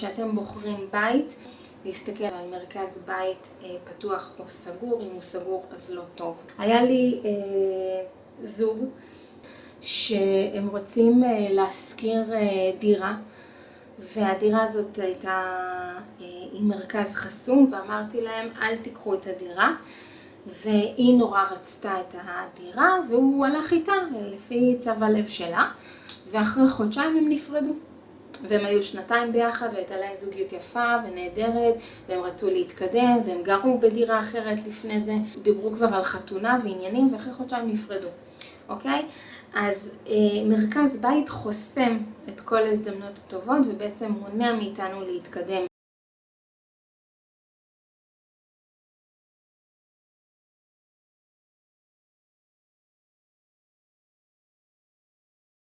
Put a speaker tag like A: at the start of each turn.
A: שאתם בוחרים בית, להסתכל על מרכז בית אה, פתוח או סגור, אם הוא סגור אז לא טוב. היה לי אה, זוג שהם רוצים אה, להשכיר אה, דירה, והדירה הזאת הייתה אה, עם מרכז חסום, ואמרתי להם אל תיקחו את הדירה. והיא נורא רצתה את הדירה, והוא הלך איתה לפי צו הלב שלה, ואחרי חודשיים הם נפרדו. והם היו שנתיים ביחד, והייתה להם זוגיות יפה ונהדרת, והם רצו להתקדם, והם גרו בדירה אחרת לפני זה, דיברו כבר על חתונה ועניינים, ואחרי חודשיים נפרדו, אוקיי? אז אה, מרכז בית חוסם את כל ההזדמנות הטובות, ובעצם מונע מאיתנו להתקדם.